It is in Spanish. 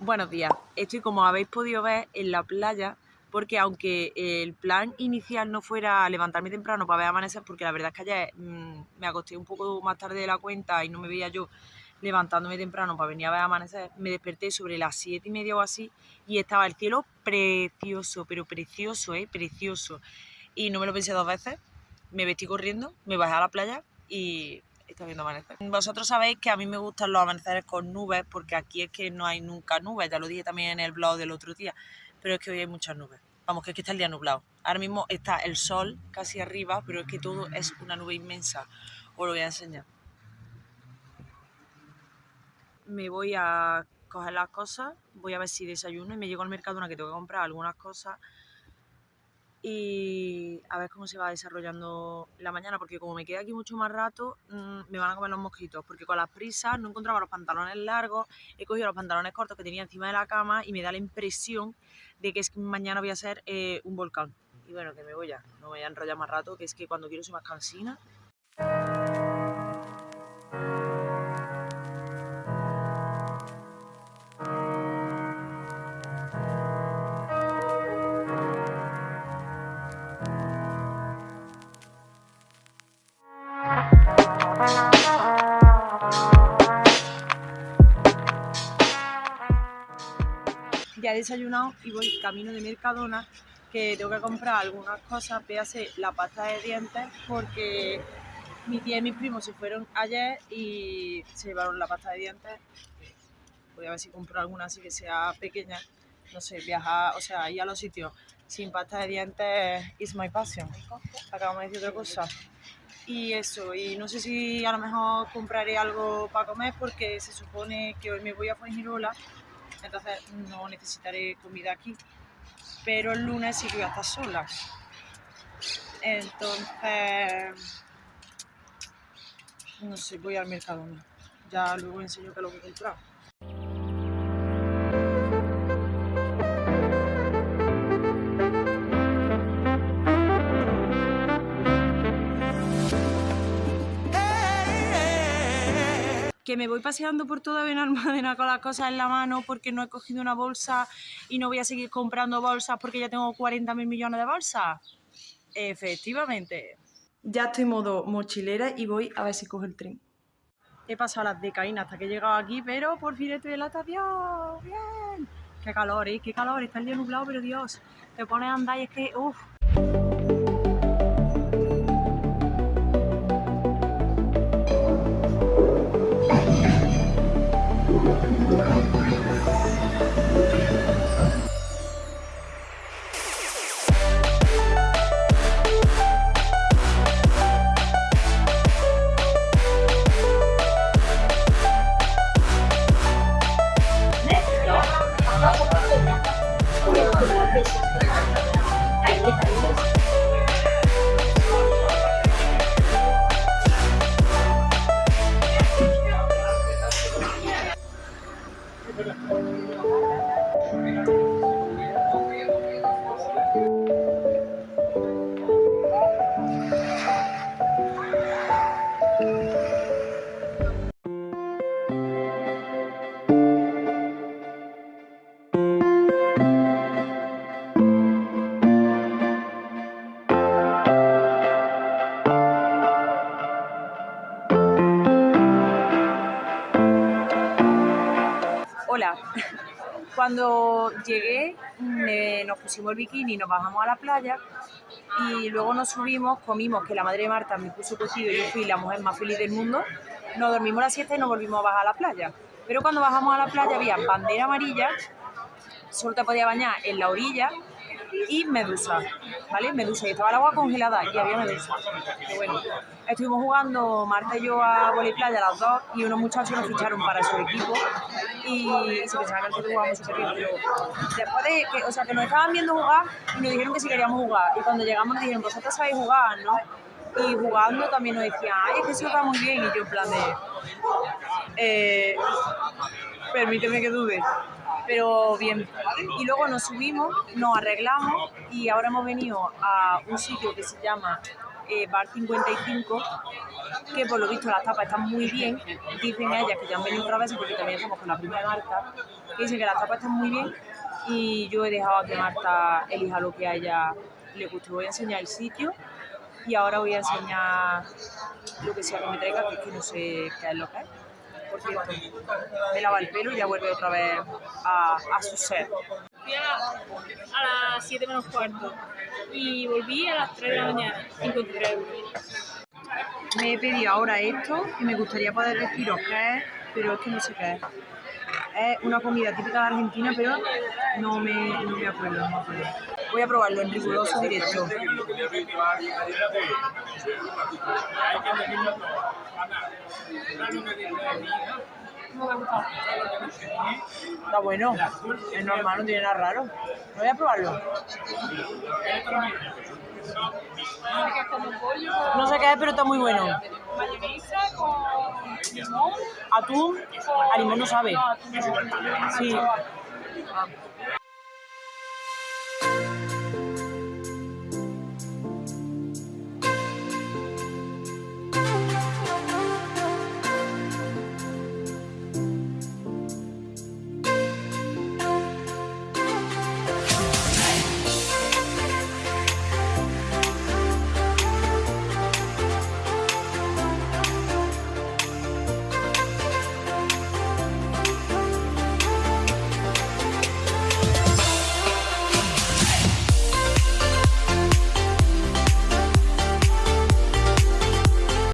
Buenos días, estoy como habéis podido ver en la playa porque aunque el plan inicial no fuera levantarme temprano para ver amanecer, porque la verdad es que ayer mmm, me acosté un poco más tarde de la cuenta y no me veía yo levantándome temprano para venir a ver amanecer, me desperté sobre las siete y media o así y estaba el cielo precioso, pero precioso, ¿eh? Precioso. Y no me lo pensé dos veces, me vestí corriendo, me bajé a la playa y está viendo amanecer. Vosotros sabéis que a mí me gustan los amaneceres con nubes porque aquí es que no hay nunca nubes, ya lo dije también en el blog del otro día, pero es que hoy hay muchas nubes. Vamos, que es que está el día nublado. Ahora mismo está el sol casi arriba, pero es que todo es una nube inmensa. Os lo voy a enseñar. Me voy a coger las cosas, voy a ver si desayuno y me llego al mercado una que tengo que comprar algunas cosas y a ver cómo se va desarrollando la mañana, porque como me queda aquí mucho más rato, mmm, me van a comer los mosquitos, porque con las prisas no encontraba los pantalones largos, he cogido los pantalones cortos que tenía encima de la cama y me da la impresión de que es que mañana voy a ser eh, un volcán. Y bueno, que me voy ya, no me voy a enrollar más rato, que es que cuando quiero soy más cansina. Ya he desayunado y voy camino de Mercadona que tengo que comprar algunas cosas, véase la pasta de dientes porque mi tía y mis primos se fueron ayer y se llevaron la pasta de dientes. Voy a ver si compro alguna así que sea pequeña. No sé, viajar, o sea, ir a los sitios sin pasta de dientes is my passion. Acabamos de decir otra cosa. Y eso, y no sé si a lo mejor compraré algo para comer porque se supone que hoy me voy a Fuengirola, entonces no necesitaré comida aquí. Pero el lunes sí que voy a estar sola. Entonces, no sé, voy al mercado. Ya luego enseño qué es lo que he comprado. Que me voy paseando por toda Benalmádena con las cosas en la mano porque no he cogido una bolsa y no voy a seguir comprando bolsas porque ya tengo 40 mil millones de bolsas. Efectivamente. Ya estoy en modo mochilera y voy a ver si cojo el tren. He pasado las decaínas hasta que he llegado aquí, pero por fin estoy en la estación. ¡Bien! ¡Qué calor, eh! ¡Qué calor! Está el día nublado, pero Dios, te pones a andar y es que... ¡Uf! Cuando llegué nos pusimos el bikini, nos bajamos a la playa y luego nos subimos, comimos, que la madre de Marta me puso cocido y yo fui la mujer más feliz del mundo, nos dormimos la siesta y nos volvimos a bajar a la playa. Pero cuando bajamos a la playa había bandera amarilla, solo te podía bañar en la orilla y medusa, ¿vale? Medusa, y estaba el agua congelada y había medusa. Pero bueno, estuvimos jugando Marta y yo a playa las dos y unos muchachos nos ficharon para su equipo y se pensaban que nosotros jugábamos súper bien, pero después de que, o sea, que nos estaban viendo jugar y nos dijeron que si queríamos jugar y cuando llegamos nos dijeron, vosotros sabéis jugar, ¿no? Y jugando también nos decían, ay, es que eso va muy bien y yo en plan de, eh, permíteme que dude. pero bien. Y luego nos subimos, nos arreglamos y ahora hemos venido a un sitio que se llama eh, Bar 55, que por lo visto las tapas están muy bien. Dicen ellas que ya han venido otra vez porque también estamos con la primera Marta, que dicen que las tapas están muy bien y yo he dejado que Marta elija lo que a ella le guste. Voy a enseñar el sitio y ahora voy a enseñar lo que sea que me traiga, que es que no sé qué es lo que es. Por cierto, me lava el pelo y ya vuelve otra vez a, a su ser. Fui a, a las 7 menos cuarto y volví a las 3 de la mañana, 53 euros. Me he pedido ahora esto y me gustaría poder deciros qué es, pero es que no sé qué es. Es una comida típica de Argentina, pero no me, no me acuerdo, no me acuerdo. Voy a probarlo en riguroso directo. Está bueno, es normal, no tiene nada raro. Voy a probarlo. No sé qué es, pero está muy bueno. Atún, a limón no sabe. Sí.